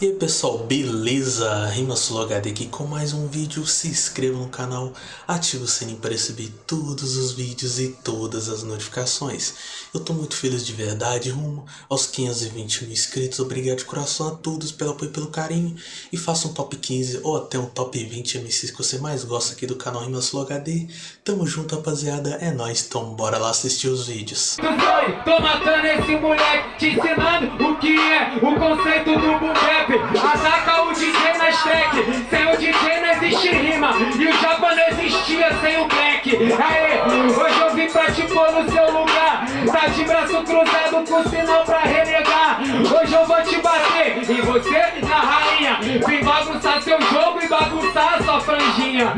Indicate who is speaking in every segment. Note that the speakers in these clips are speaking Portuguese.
Speaker 1: E aí pessoal, beleza? RimaSuloHD aqui com mais um vídeo, se inscreva no canal, ative o sininho para receber todos os vídeos e todas as notificações. Eu tô muito feliz de verdade, rumo aos 520 mil inscritos, obrigado de coração a todos pelo apoio e pelo carinho. E faça um top 15 ou até um top 20 MCs que você mais gosta aqui do canal RimaSuloHD. Tamo junto rapaziada, é nóis, então bora lá assistir os vídeos.
Speaker 2: Tô matando esse moleque, te ensinando o que é o conceito do boom Ataca o DJ na stack, sem o DJ não existe rima. E o japa não existia sem o black. Aê, hoje eu vim pra te pôr no seu lugar. Tá de braço cruzado com sinal pra renegar. Hoje eu vou te bater. E você na rainha Vim bagunçar seu jogo e bagunçar sua franjinha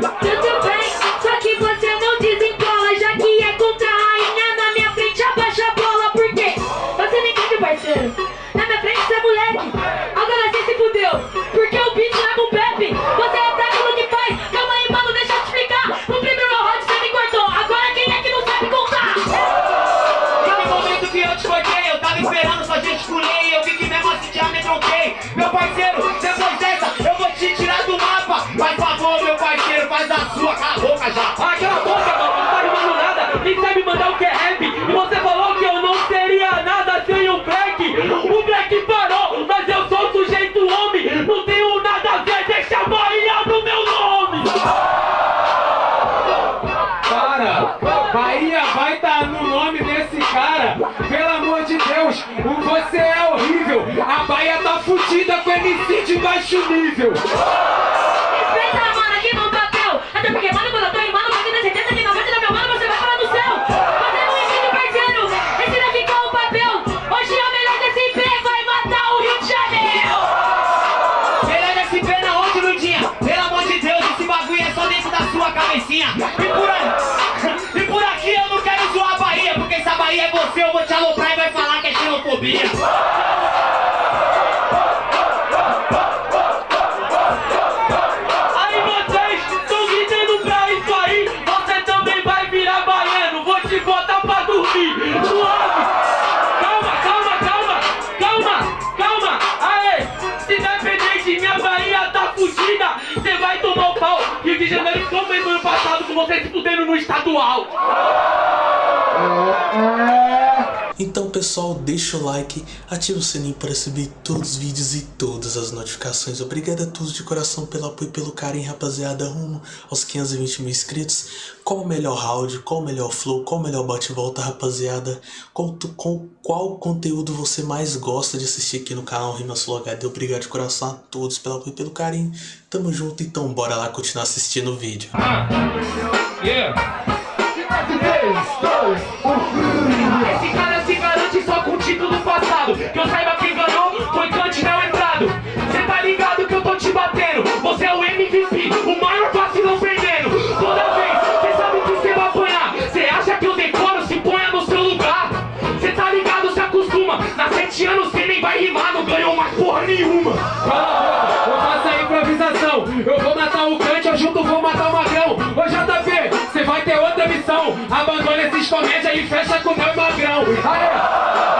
Speaker 3: parceiro,
Speaker 2: depois dessa eu vou te tirar do mapa. Faz favor, meu parceiro, faz a sua, cala a boca já. Ah, cala a boca, mano, não tá rimando nada. Nem sabe mandar o que é rap? E você falou que eu não seria nada sem o Black. O Black parou, mas eu sou sujeito homem. Não tenho nada a ver, deixa a Bahia do meu nome. Para, Bahia vai estar no nome desse cara. Pelo amor de Deus, o baixo nível.
Speaker 3: Respeita, mano, aqui no papel Até porque, mano, quando eu tô rimando Pode ter certeza que na morte do meu mano Você vai parar no céu. Você não entende, parceiro Esse daqui qual o papel. Hoje é o melhor IP Vai matar o Rio de Janeiro.
Speaker 2: Melhor pé na onde, Lundinha? Pelo amor de Deus, esse bagulho é só dentro da sua cabecinha. E por aí, e por aqui eu não quero zoar a Bahia Porque se a Bahia é você, eu vou te aloprar e vai falar que é xenofobia
Speaker 1: Então pessoal, deixa o like, ativa o sininho para receber todos os vídeos e todas as notificações. Obrigado a todos de coração pelo apoio e pelo carinho, rapaziada, rumo aos 520 mil inscritos. Qual o melhor round, qual o melhor flow, qual o melhor bate-volta, rapaziada? Tu- com qual conteúdo você mais gosta de assistir aqui no canal RimaSuloHD? Obrigado de coração a todos pelo apoio e pelo carinho. Tamo junto, então bora lá continuar assistindo o vídeo.
Speaker 2: Esse cara se garante só com o título passado Que eu saiba esses comédia e fecha com o meu magrão. Aê,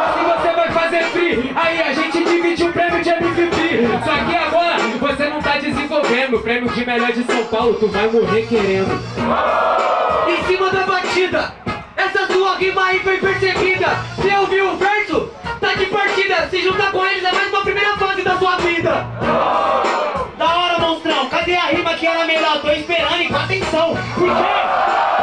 Speaker 2: assim você vai fazer free. Aí a gente divide o prêmio de MVP Só que agora você não tá desenvolvendo. O prêmio de melhor de São Paulo tu vai morrer querendo. Em cima da batida Essa sua rima aí foi percebida. Você ouviu o verso? Tá de partida Se juntar com eles é mais uma primeira fase da sua vida. Da hora, monstrão! Cadê a rima que era melhor? Tô esperando e com atenção! Porque o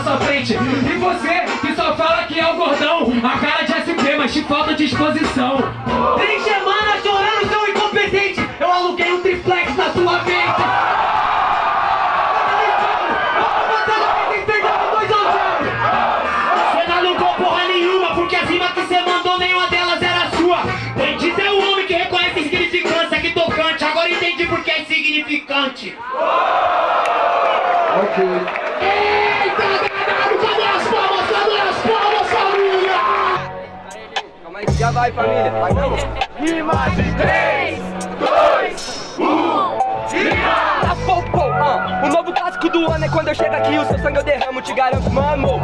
Speaker 2: na sua frente. E você que só fala que é o gordão, a cara de SP, mas te falta disposição. Três semanas chorando, seu incompetente, eu aluguei um triplex na sua mente. Você não
Speaker 4: aí, já vai, família. Vai?
Speaker 5: Rima de 3, 2, 1, rima!
Speaker 4: Tá pô, pô, ah. Clássico do ano é quando eu chego aqui o seu sangue eu derramo, te garanto, mano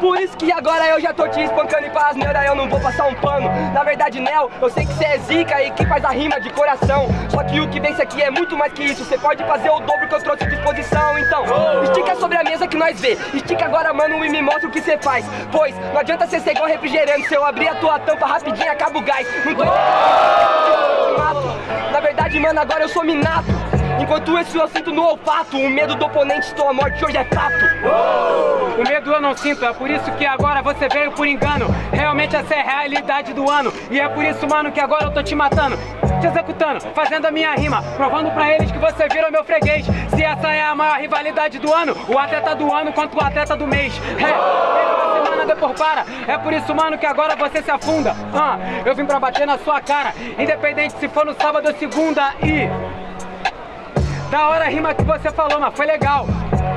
Speaker 4: Por isso que agora eu já tô te espancando e pra asneira eu não vou passar um pano. Na verdade, Nel, eu sei que cê é zica e que faz a rima de coração. Só que o que vence aqui é muito mais que isso, cê pode fazer o dobro que eu trouxe à disposição. Então, estica sobre a mesa que nós vê. Estica agora, mano, e me mostra o que cê faz. Pois, não adianta cê ser igual refrigerante Se eu abrir a tua tampa rapidinho, acaba o gás. Não tô Na verdade, mano, agora eu sou minato Enquanto isso eu sinto no olfato O medo do oponente, tua morte hoje é fato.
Speaker 6: O medo eu não sinto, é por isso que agora você veio por engano. Realmente essa é a realidade do ano E é por isso, mano, que agora eu tô te matando Te executando, fazendo a minha rima Provando pra eles que você vira meu freguês. Se essa é a maior rivalidade do ano O atleta do ano contra o atleta do mês. É, depois para. É por isso, mano, que agora você se afunda. Ah, Eu vim pra bater na sua cara Independente se for no sábado ou segunda E... Da hora a rima que você falou, mas foi legal.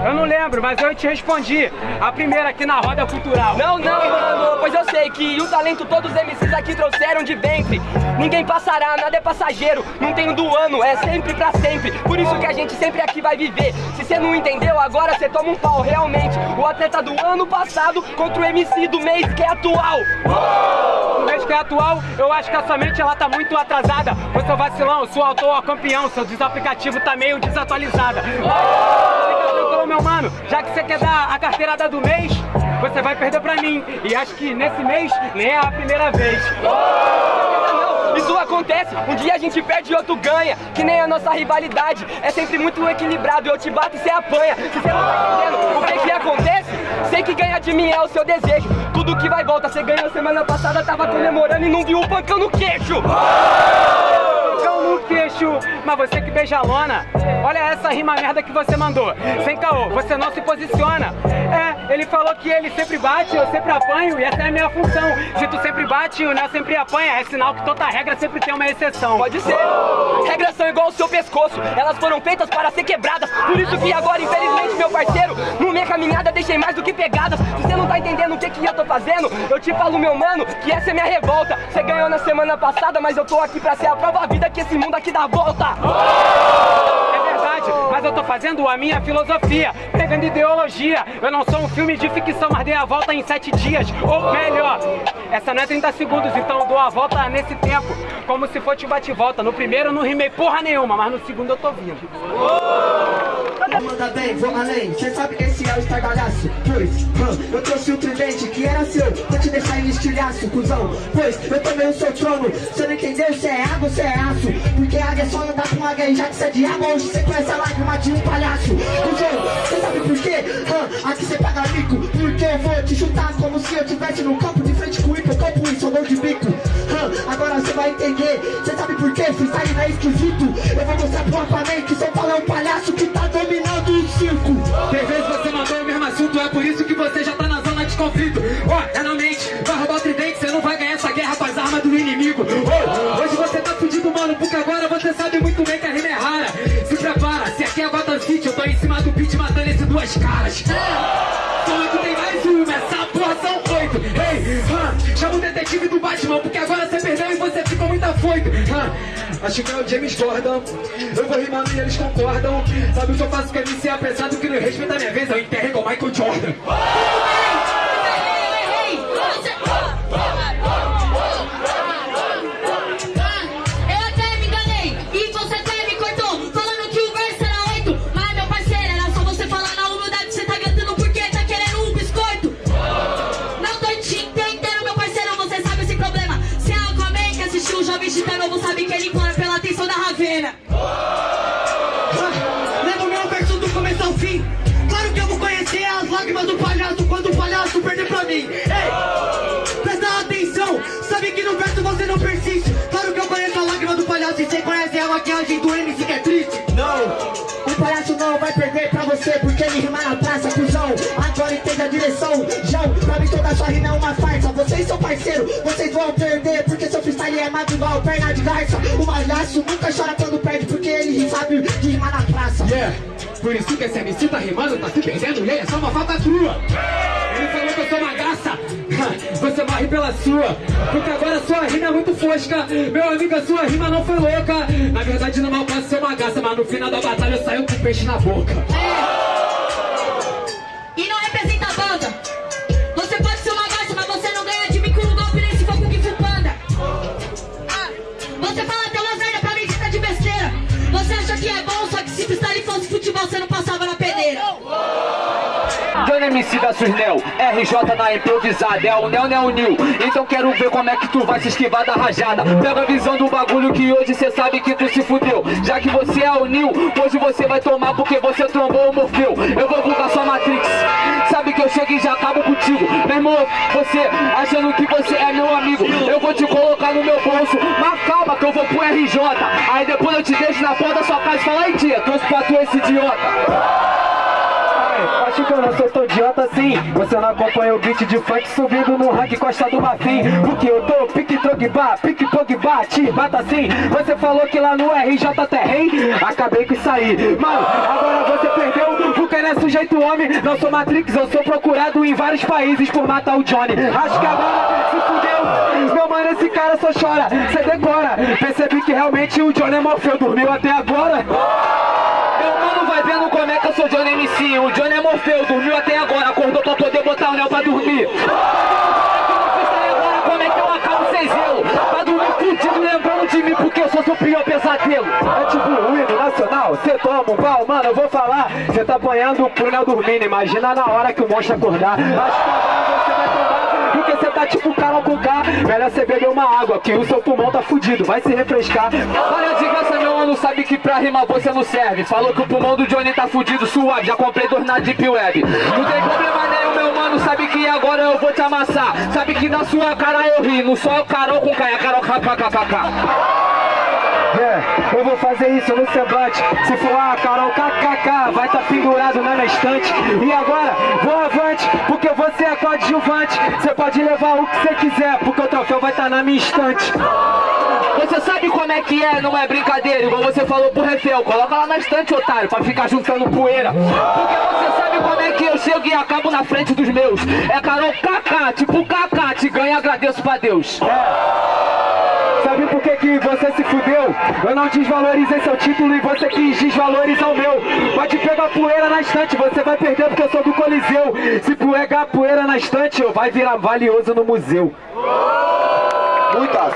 Speaker 6: Eu não lembro, mas eu te respondi. A primeira aqui na roda cultural.
Speaker 4: Não, não, mano, pois eu sei que o talento todos os MCs aqui trouxeram de ventre. Ninguém passará, nada é passageiro. Não tem do ano, é sempre pra sempre. Por isso que a gente sempre aqui vai viver. Se você não entendeu, agora você toma um pau, realmente. O atleta do ano passado contra o MC do mês que é atual.
Speaker 6: No mês que é atual, eu acho que a sua mente ela tá muito atrasada. Você é vacilão, sou autor campeão, seu desaplicativo tá meio desatualizada. Meu mano, já que você quer dar a carteirada do mês, você vai perder pra mim. E acho que nesse mês nem é a primeira vez.
Speaker 4: Isso acontece, um dia a gente perde e outro ganha Que nem a nossa rivalidade, é sempre muito equilibrado Eu te bato e cê apanha, se cê não tá entendendo o que que acontece Sei que ganhar de mim é o seu desejo. Tudo que vai volta, cê ganhou semana passada Tava comemorando e não viu um pancão no queixo
Speaker 6: Mas você que beija a lona. Olha essa rima merda que você mandou. Sem caô, você não se posiciona. É, ele falou que ele sempre bate, eu sempre apanho E essa é a minha função. Se tu sempre bate o Nel sempre apanha. É sinal que toda regra sempre tem uma exceção.
Speaker 4: Pode ser, regras são igual ao seu pescoço. Elas foram feitas para ser quebradas. Por isso que agora, infelizmente, meu parceiro No minha caminhada deixei mais do que pegadas. Se você não tá entendendo o que que eu tô fazendo Eu te falo, meu mano, que essa é minha revolta. Você ganhou na semana passada, mas eu tô aqui pra ser a prova vida Que esse mundo aqui dá volta.
Speaker 6: É verdade, mas eu tô fazendo a minha filosofia Pegando ideologia. Eu não sou um filme de ficção, mas dei a volta em sete dias Ou melhor, essa não é 30 segundos Então eu dou a volta nesse tempo Como se fosse bate-volta No primeiro eu não rimei porra nenhuma Mas no segundo eu tô vindo
Speaker 7: Manda bem, vou além, cê sabe que esse é o estardalhaço. Pois, hum, eu trouxe o tridente que era seu. Vou te deixar em estilhaço, cuzão. Pois, eu tomei o seu trono. Cê não entendeu, cê é água, cê é aço. Porque águia só não com águia E já que cê é diabo, hoje cê conhece a lágrima de um palhaço. Cuzão, cê sabe por quê? Hum, aqui cê paga mico. Porque eu vou te chutar como se eu tivesse no campo De frente com o hipocampo e sou dor de bico. Hum, agora cê vai entender. Cê sabe por quê? Freestyle não é esquisito. Eu vou mostrar pro Aquaman o
Speaker 6: detetive do Batman, porque agora você perdeu e você ficou muito afoito. Hã, acho que é o James Gordon, eu vou rimando e eles concordam. Sabe o que eu faço com MC apressado que não respeita minha vez, eu enterro igual Michael Jordan.
Speaker 7: Maquiagem do MC que é triste Não, o palhaço não vai perder pra você Porque ele rima na praça, cuzão. Agora entenda a direção, João. Pra mim toda sua rima é uma farsa. Vocês são parceiro, vocês vão perder Porque seu freestyle é magro igual perna de garça. O palhaço nunca chora quando perde Porque ele sabe de rimar na praça.
Speaker 6: Yeah. Por isso que esse MC tá rimando, tá se perdendo e ele é só uma falta crua. Ele falou que eu sou uma graça. Você uma
Speaker 8: corre pela sua. Porque agora sua rima é muito fosca. Meu amigo, a sua rima não foi louca. Na verdade, no mal posso ser uma gaça, mas no final da batalha eu saio com peixe na boca.
Speaker 9: Johnny MC versus Neo, RJ na improvisada, é o Neo, Neo, Nil. Então quero ver como é que tu vai se esquivar da rajada. Pega a visão do bagulho que hoje cê sabe que tu se fudeu. Já que você é o Nil, hoje você vai tomar porque você trombou o Morfeu. Eu vou bugar sua Matrix, sabe que eu chego e já acabo contigo. Meu irmão, você achando que você é meu amigo Eu vou te colocar no meu bolso, mas calma que eu vou pro RJ Aí depois eu te deixo na porta da sua casa e fala Aí tia, trouxe pra tu esse idiota.
Speaker 8: Acho que eu não sou Você não acompanha o beat de funk subindo no rank Costa do Marfim. Porque eu tô pique Drogba, pique Pogba, te bata assim. Você falou que lá no RJ terrei Acabei com isso aí. Mano, agora você perdeu Porque não é sujeito homem. Não sou Matrix, eu sou procurado em vários países Por matar o Johnny. Acho que agora se fudeu. Meu mano, esse cara só chora Cê decora. Percebi que realmente o Johnny é Morfeu Dormiu até agora como é que eu sou Johnny MC O Johnny é Morfeu, dormiu até agora Acordou pra poder botar o Nel pra dormir. Como é que eu acabo sem zelo Pra dormir fudido lembrando de mim Porque eu sou seu pior pesadelo. É tipo o hino nacional Cê toma um pau, mano, eu vou falar. Cê tá apanhando pro Nel dormindo Imagina na hora que o monstro acordar. Que tá tipo Carol com K. Melhor você beber uma água, que o seu pulmão tá fudido Vai se refrescar. Para de graça, meu mano, sabe que pra rimar você não serve. Falou que o pulmão do Johnny tá fudido, suave Já comprei dois na Deep Web. Não tem problema nenhum, meu mano, sabe que agora eu vou te amassar. Sabe que na sua cara eu ri, não só o Carol com K, é Carol kkkk é, eu vou fazer isso no semblante Se for a Carol KKK Vai tá pendurado na minha estante. E agora, vou avante Porque você é coadjuvante. Você pode levar o que você quiser Porque o troféu vai estar tá na minha estante. Você sabe como é que é, não é brincadeira Igual você falou pro refel Coloca lá na estante, otário Pra ficar juntando poeira. Porque você sabe como é que eu chego e acabo na frente dos meus. É Carol KK, tipo KK Te ganha, agradeço pra Deus. É Sabe por que, que você se fudeu? Eu não desvalorizei seu título e você quis desvalorizar o meu. Pode pegar poeira na estante, você vai perder porque eu sou do Coliseu. Se pegar poeira na estante, eu vai virar valioso no museu.
Speaker 7: Muitas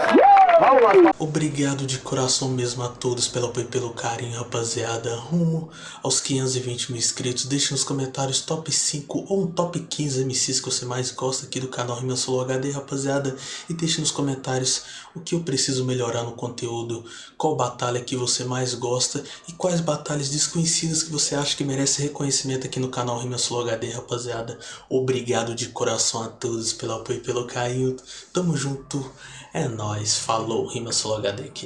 Speaker 1: Obrigado de coração mesmo a todos pelo apoio e pelo carinho, rapaziada. Rumo aos 520 mil inscritos. Deixe nos comentários top 5 ou um top 15 MCs que você mais gosta aqui do canal Rima Solo HD, rapaziada. E deixe nos comentários o que eu preciso melhorar no conteúdo, qual batalha que você mais gosta e quais batalhas desconhecidas que você acha que merece reconhecimento aqui no canal Rima Solo HD, rapaziada. Obrigado de coração a todos pelo apoio e pelo carinho. Tamo junto. É nóis, falou, Rima Solo HD aqui.